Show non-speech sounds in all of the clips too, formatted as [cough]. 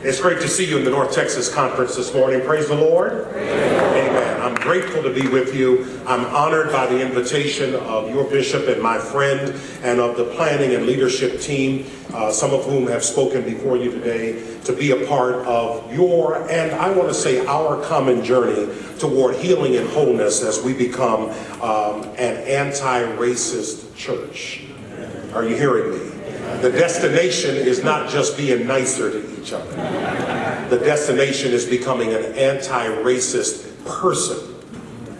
It's great to see you in the North Texas Conference this morning. Praise the Lord. Amen. Amen. I'm grateful to be with you. I'm honored by the invitation of your bishop and my friend and of the planning and leadership team, uh, some of whom have spoken before you today, to be a part of your and I want to say our common journey toward healing and wholeness as we become um, an anti-racist church. Are you hearing me? The destination is not just being nicer to each other. The destination is becoming an anti-racist person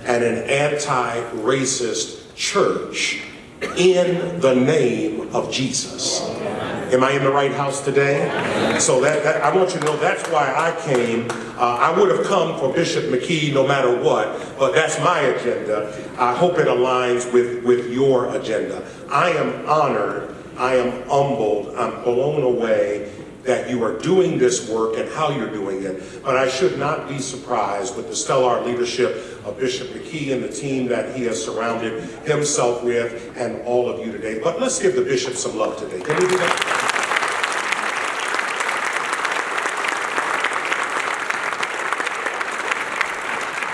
and an anti-racist church in the name of Jesus. Am I in the right house today? So that, that I want you to know that's why I came. Uh, I would have come for Bishop McKee no matter what, but that's my agenda. I hope it aligns with, with your agenda. I am honored I am humbled, I'm blown away that you are doing this work and how you're doing it. But I should not be surprised with the stellar leadership of Bishop McKee and the team that he has surrounded himself with and all of you today. But let's give the bishop some love today. Can we do that?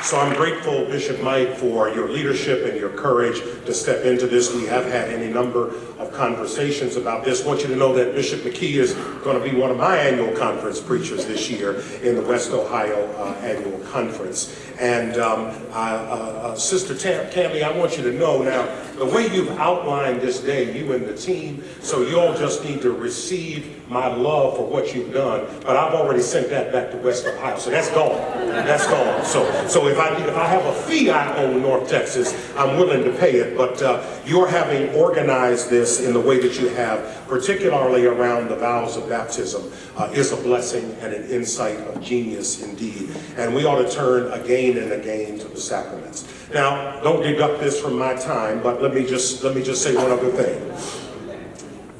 So I'm grateful, Bishop Mike, for your leadership and your courage to step into this. We have had any number of conversations about this. I want you to know that Bishop McKee is going to be one of my annual conference preachers this year in the West Ohio uh, annual conference. And um, uh, uh, Sister Tam Tammy, I want you to know now, the way you've outlined this day, you and the team, so you all just need to receive my love for what you've done. But I've already sent that back to West Ohio, so that's gone. That's gone. So, so if I if I have a fee I owe North Texas, I'm willing to pay it. But uh, you're having organized this in the way that you have, particularly around the vows of baptism, uh, is a blessing and an insight of genius indeed. And we ought to turn again and again to the sacraments. Now, don't deduct this from my time, but let me just let me just say one other thing.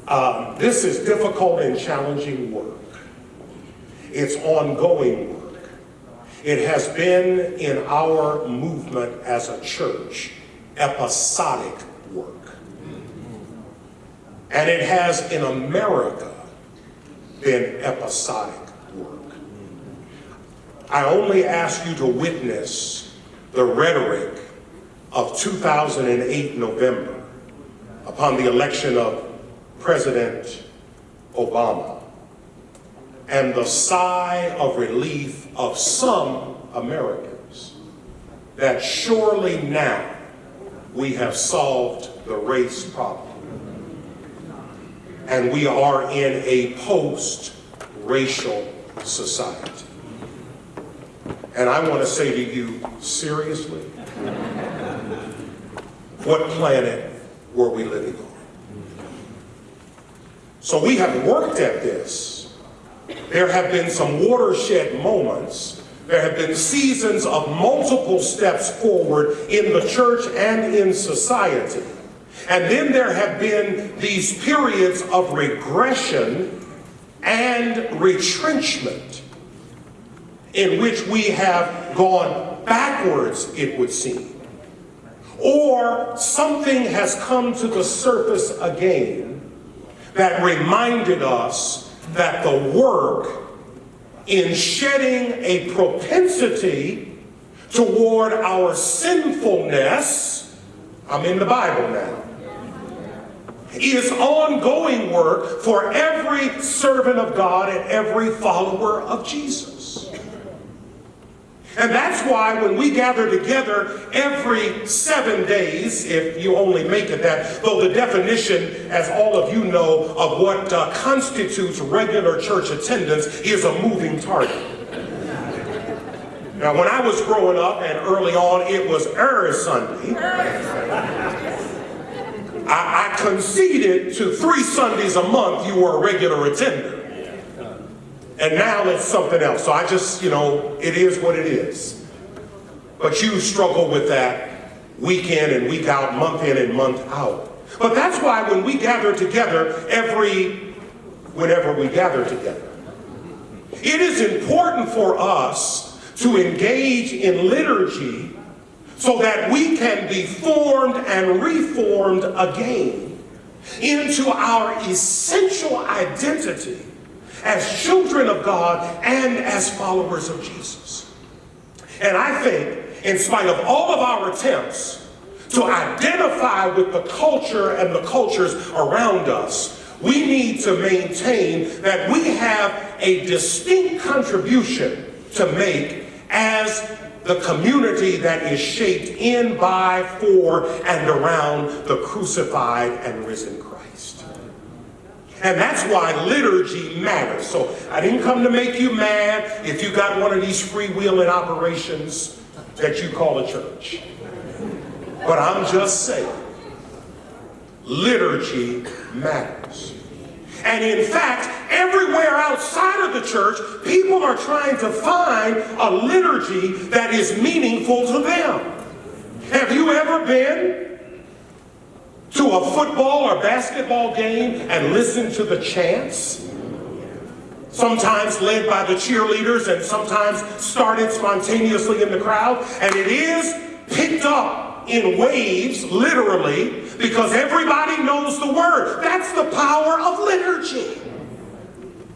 Um, this is difficult and challenging work. It's ongoing work. It has been in our movement as a church episodic work. And it has in America been episodic work. I only ask you to witness the rhetoric of 2008 November upon the election of President Obama and the sigh of relief of some Americans that surely now we have solved the race problem. And we are in a post-racial society. And I want to say to you seriously, what planet were we living on? So we have worked at this. There have been some watershed moments there have been seasons of multiple steps forward in the church and in society. And then there have been these periods of regression and retrenchment in which we have gone backwards, it would seem. Or something has come to the surface again that reminded us that the work in shedding a propensity toward our sinfulness, I'm in the Bible now, is ongoing work for every servant of God and every follower of Jesus. And that's why when we gather together every seven days, if you only make it that, though the definition, as all of you know, of what uh, constitutes regular church attendance is a moving target. Now, when I was growing up and early on, it was every Sunday. I, I conceded to three Sundays a month you were a regular attender. And now it's something else. So I just, you know, it is what it is. But you struggle with that week in and week out, month in and month out. But that's why when we gather together every, whenever we gather together, it is important for us to engage in liturgy so that we can be formed and reformed again into our essential identity as children of God and as followers of Jesus. And I think, in spite of all of our attempts to identify with the culture and the cultures around us, we need to maintain that we have a distinct contribution to make as the community that is shaped in, by, for, and around the crucified and risen Christ. And that's why liturgy matters. So I didn't come to make you mad if you got one of these freewheeling operations that you call a church. But I'm just saying, liturgy matters. And in fact, everywhere outside of the church, people are trying to find a liturgy that is meaningful to them. Have you ever been a football or basketball game and listen to the chants? Sometimes led by the cheerleaders and sometimes started spontaneously in the crowd. And it is picked up in waves, literally, because everybody knows the word. That's the power of liturgy.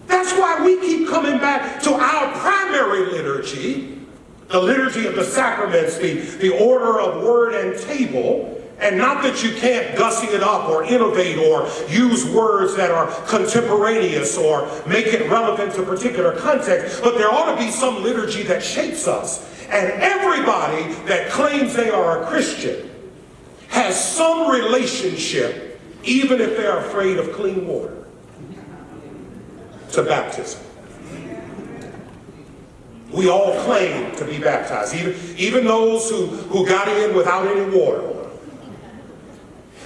That's why we keep coming back to our primary liturgy, the liturgy of the sacraments, the, the order of word and table, and not that you can't gussy it up or innovate or use words that are contemporaneous or make it relevant to particular context, but there ought to be some liturgy that shapes us. And everybody that claims they are a Christian has some relationship, even if they're afraid of clean water, to baptism. We all claim to be baptized, even, even those who, who got in without any water.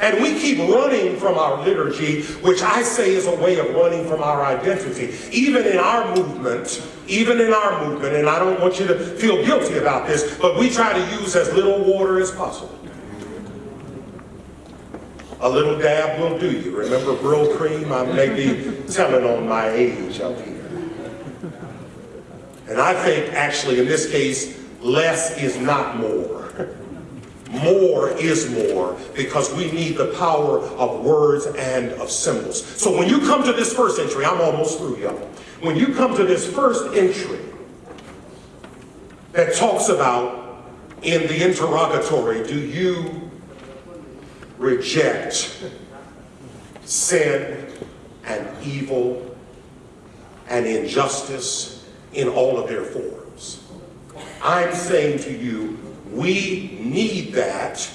And we keep running from our liturgy, which I say is a way of running from our identity. Even in our movement, even in our movement, and I don't want you to feel guilty about this, but we try to use as little water as possible. A little dab will do you. Remember Brylcreem? I may be telling on my age up here. And I think actually in this case, less is not more. More is more because we need the power of words and of symbols. So when you come to this first entry, I'm almost through, y'all. When you come to this first entry that talks about in the interrogatory, do you reject sin and evil and injustice in all of their forms. I'm saying to you, we need that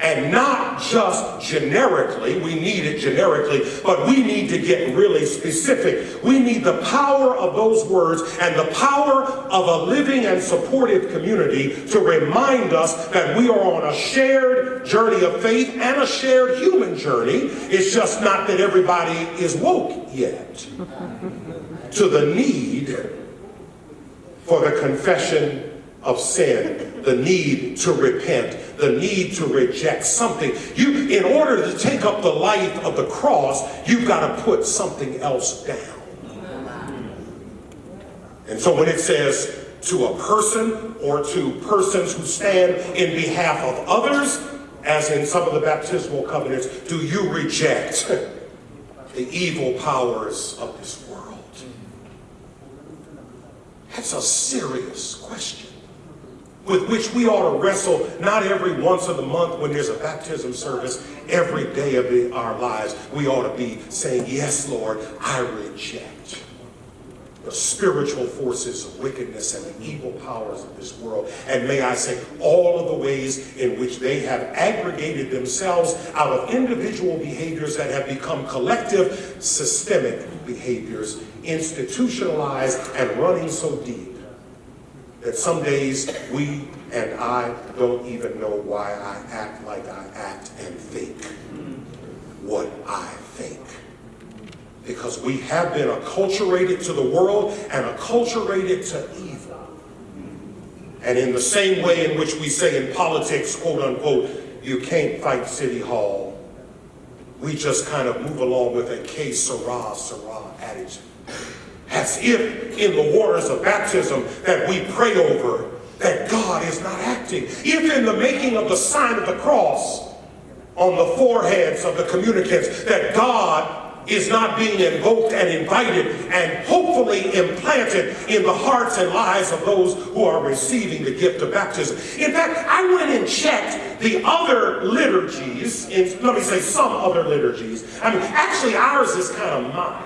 and not just generically, we need it generically, but we need to get really specific. We need the power of those words and the power of a living and supportive community to remind us that we are on a shared journey of faith and a shared human journey. It's just not that everybody is woke yet to the need for the confession of sin, the need to repent, the need to reject something. You, in order to take up the life of the cross, you've got to put something else down. And so when it says to a person or to persons who stand in behalf of others, as in some of the baptismal covenants, do you reject the evil powers of this world? That's a serious question with which we ought to wrestle not every once of the month when there's a baptism service, every day of the, our lives. We ought to be saying, yes, Lord, I reject the spiritual forces of wickedness and the evil powers of this world. And may I say, all of the ways in which they have aggregated themselves out of individual behaviors that have become collective, systemic behaviors, institutionalized and running so deep that some days we and I don't even know why I act like I act and think what I think. Because we have been acculturated to the world and acculturated to evil. And in the same way in which we say in politics, quote unquote, you can't fight City Hall, we just kind of move along with a que sera, sera attitude as if in the waters of baptism that we pray over that God is not acting. If in the making of the sign of the cross on the foreheads of the communicants that God is not being invoked and invited and hopefully implanted in the hearts and lives of those who are receiving the gift of baptism. In fact, I went and checked the other liturgies, in, let me say some other liturgies. I mean, actually ours is kind of mild.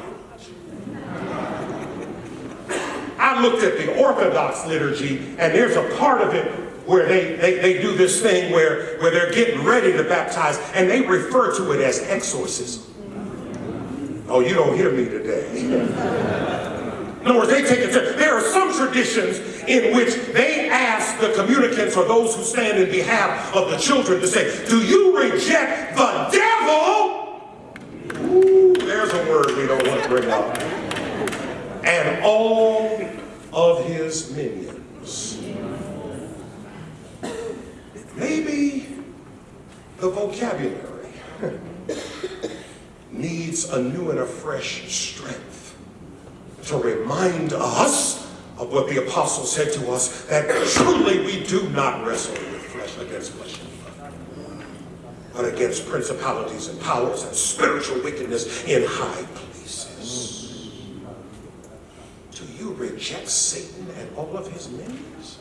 I looked at the Orthodox liturgy and there's a part of it where they, they, they do this thing where, where they're getting ready to baptize and they refer to it as exorcism. Oh, you don't hear me today. In other words, they take it to, there are some traditions in which they ask the communicants or those who stand in behalf of the children to say, do you reject the devil? Ooh, there's a word we don't want to bring up. And all of his minions. Maybe the vocabulary [laughs] needs a new and a fresh strength to remind us of what the apostle said to us, that truly we do not wrestle with flesh against flesh but against principalities and powers and spiritual wickedness in high places. Reject Satan and all of his minions?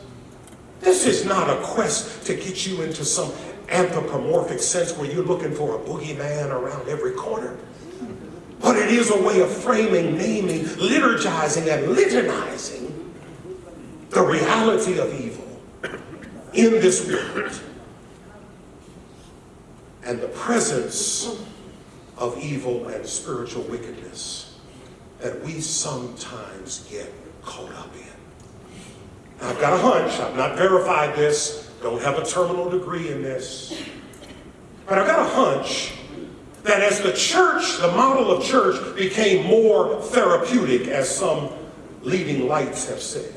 This is not a quest to get you into some anthropomorphic sense where you're looking for a boogeyman around every corner. But it is a way of framing, naming, liturgizing, and litanizing the reality of evil in this world and the presence of evil and spiritual wickedness that we sometimes get caught up in. I've got a hunch, I've not verified this, don't have a terminal degree in this, but I've got a hunch that as the church, the model of church became more therapeutic, as some leading lights have said,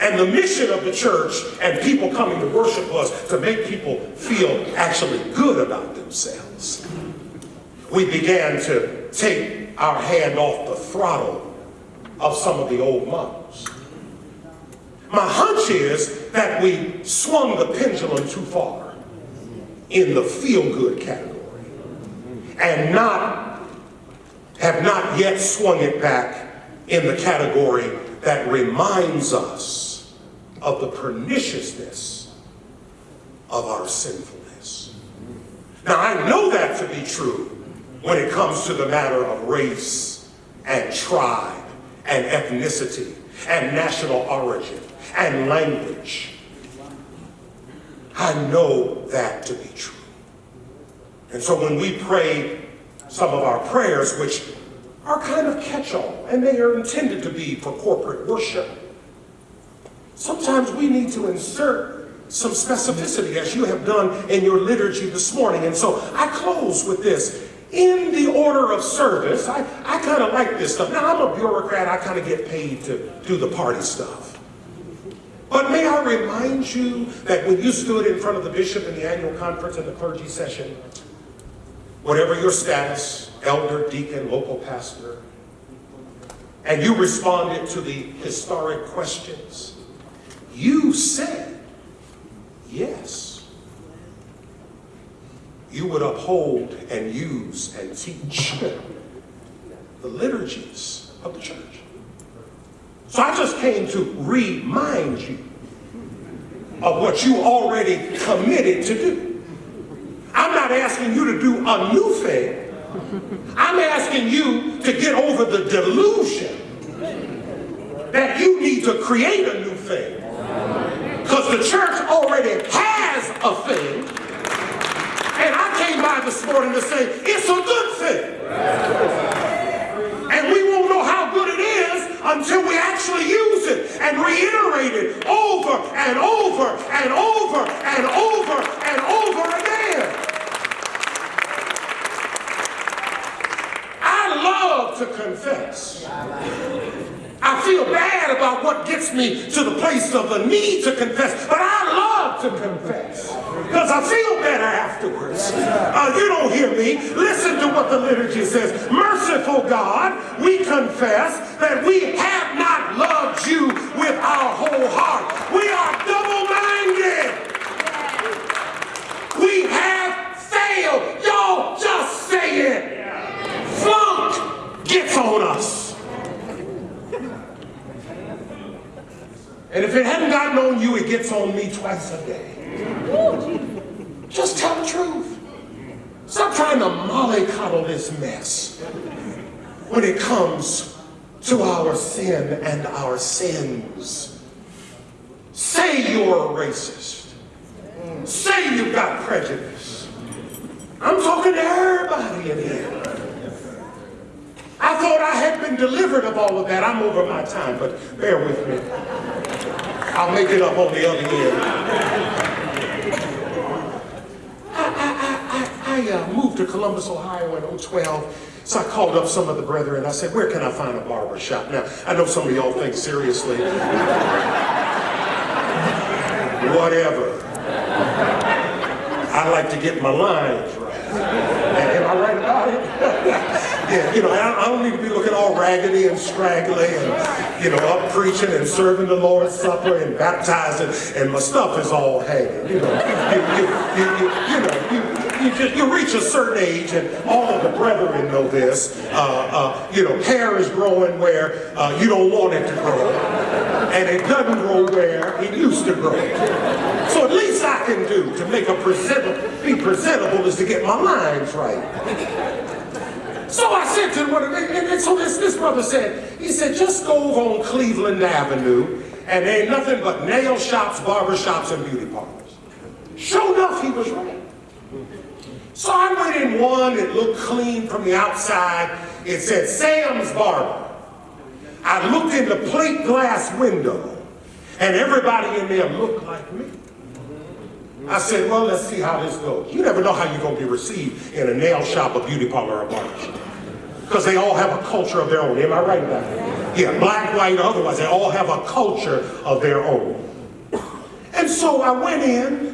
and the mission of the church and people coming to worship was to make people feel actually good about themselves. We began to take our hand off the throttle of some of the old models. My hunch is that we swung the pendulum too far in the feel-good category and not have not yet swung it back in the category that reminds us of the perniciousness of our sinfulness. Now I know that to be true when it comes to the matter of race and tribe and ethnicity and national origin and language. I know that to be true. And so when we pray some of our prayers, which are kind of catch-all, and they are intended to be for corporate worship, sometimes we need to insert some specificity as you have done in your liturgy this morning. And so I close with this. In the order of service, I, I kind of like this stuff. Now, I'm a bureaucrat. I kind of get paid to do the party stuff. But may I remind you that when you stood in front of the bishop in the annual conference and the clergy session, whatever your status, elder, deacon, local pastor, and you responded to the historic questions, you said yes. You would uphold and use and teach the liturgies of the church. So I just came to remind you of what you already committed to do. I'm not asking you to do a new thing. I'm asking you to get over the delusion that you need to create a new thing. Because the church already has a thing. This morning to say, it's a good thing. And we won't know how good it is until we actually use it and reiterate it over and over and over and over and over again. I love to confess. I feel bad about what gets me to the place of the need to confess, but I love to confess because I feel better afterwards. Uh, you don't hear me. Listen to what the liturgy says. Merciful God, we confess that we have not loved you with our whole heart. We are double-minded. We have failed. Y'all just say it. Funk gets on us. And if it hadn't gotten on you, it gets on me twice a day. This mess when it comes to our sin and our sins. Say you're a racist. Say you've got prejudice. I'm talking to everybody in here. I thought I had been delivered of all of that. I'm over my time, but bear with me. I'll make it up on the other end. I, I, I, I uh, moved to Columbus, Ohio in 012. So I called up some of the brethren I said, where can I find a barber shop? Now, I know some of y'all think seriously. [laughs] Whatever. I like to get my lines right. Am I right about it? [laughs] yeah, you know, I, I, don't need to be looking all raggedy and straggly and, you know, up preaching and serving the Lord's Supper and baptizing and my stuff is all hanging. You know, you, you, you, you know, you, just, you reach a certain age, and all of the brethren know this, uh, uh, you know, hair is growing where uh, you don't want it to grow. And it doesn't grow where it used to grow. So at least I can do to make a presentable, be presentable is to get my lines right. So I said to him, and, and so this, this brother said, he said, just go on Cleveland Avenue, and there ain't nothing but nail shops, barber shops, and beauty parlors. Sure enough, he was right. So I went in one, it looked clean from the outside. It said Sam's Barber. I looked in the plate glass window, and everybody in there looked like me. I said, well, let's see how this goes. You never know how you're going to be received in a nail shop, a beauty parlor, or a barber shop. Because they all have a culture of their own. Am I right about that? Yeah, black, white, otherwise, they all have a culture of their own. And so I went in,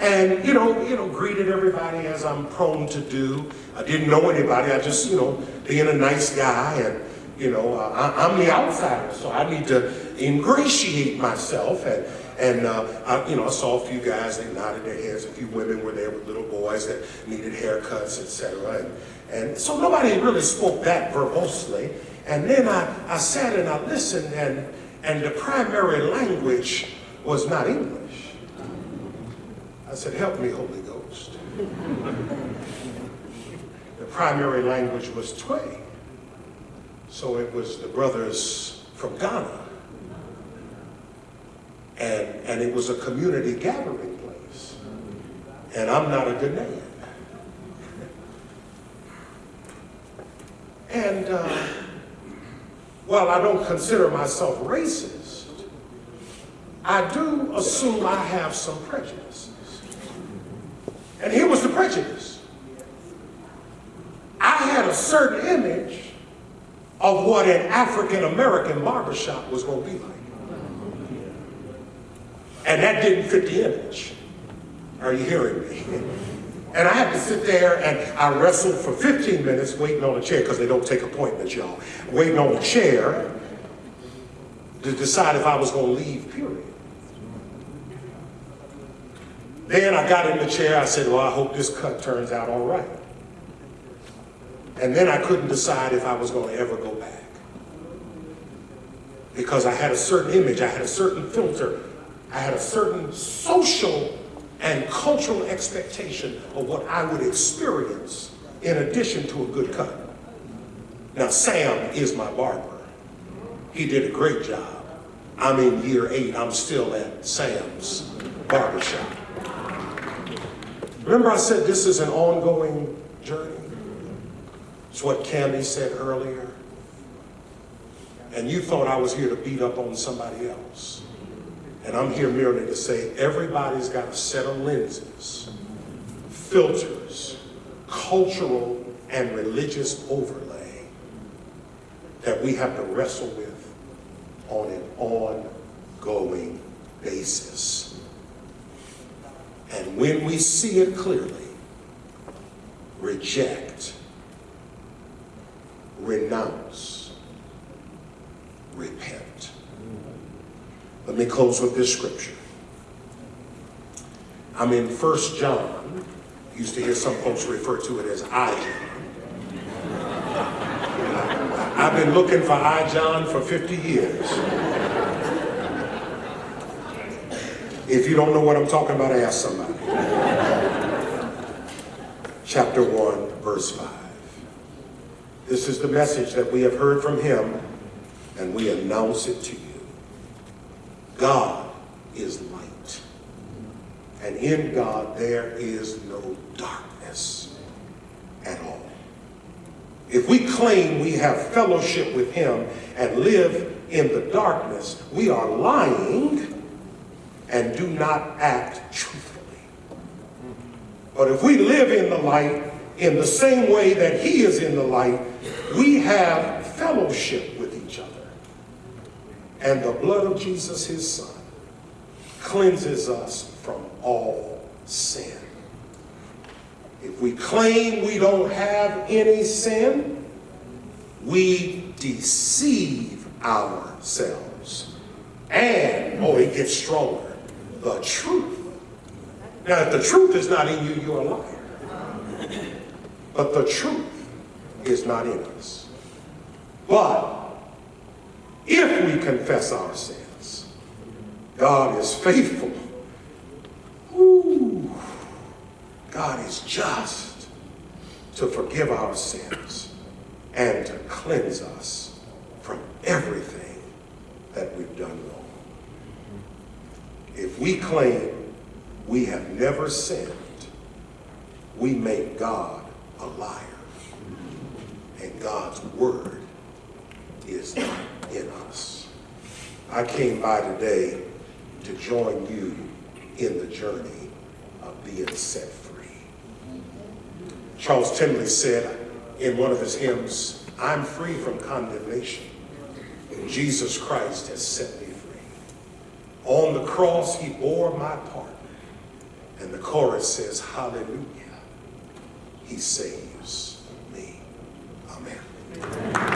and you know, you know, greeted everybody as I'm prone to do. I didn't know anybody. I just, you know, being a nice guy, and you know, uh, I, am the outsider, so I need to ingratiate myself. And and uh, I, you know, I saw a few guys. They nodded their heads. A few women were there with little boys that needed haircuts, etc. And and so nobody really spoke that verbosely. And then I, I sat and I listened, and and the primary language was not English. I said, help me, Holy Ghost. the primary language was Twi. So it was the brothers from Ghana. And, and it was a community gathering place. And I'm not a Ghanaian. And uh, while I don't consider myself racist, I do assume I have some prejudice. And here was the prejudice. I had a certain image of what an African American barbershop was going to be like. And that didn't fit the image. Are you hearing me? [laughs] And I had to sit there and I wrestled for 15 minutes waiting on a chair because they don't take appointments, y'all. Waiting on a chair to decide if I was going to leave, period. Then I got in the chair, I said, well, I hope this cut turns out all right. And then I couldn't decide if I was going to ever go back. Because I had a certain image, I had a certain filter, I had a certain social and cultural expectation of what I would experience in addition to a good cut. Now, Sam is my barber. He did a great job. I'm in year eight, I'm still at Sam's barbershop. Remember I said this is an ongoing journey? It's what Candy said earlier. And you thought I was here to beat up on somebody else. And I'm here merely to say everybody's got a set of lenses, filters, cultural and religious overlay that we have to wrestle with on an ongoing basis. And when we see it clearly, reject, renounce, repent. Let me close with this scripture. I'm in First John. Used to hear some folks refer to it as I John. I've been looking for I John for 50 years. If you don't know what I'm talking about, ask somebody. Chapter 1, verse 5. This is the message that we have heard from him, and we announce it to you. God is light, and in God there is no darkness at all. If we claim we have fellowship with him and live in the darkness, we are lying and do not act truthfully. But if we live in the light in the same way that he is in the light, we have fellowship with each other. And the blood of Jesus, his son, cleanses us from all sin. If we claim we don't have any sin, we deceive ourselves. And, oh, it gets stronger, the truth. Now, if the truth is not in you, you're a liar. But the truth is not in us. But if we confess our sins, God is faithful. Ooh, God is just to forgive our sins and to cleanse us from everything that we've done wrong. If we claim we have never sinned, we make God a liar. And God's word is not in us. I came by today to join you in the journey of being set free. Charles Tindley said in one of his hymns, I'm free from condemnation. Jesus Christ has set. On the cross, he bore my part. And the chorus says, Hallelujah. He saves me. Amen.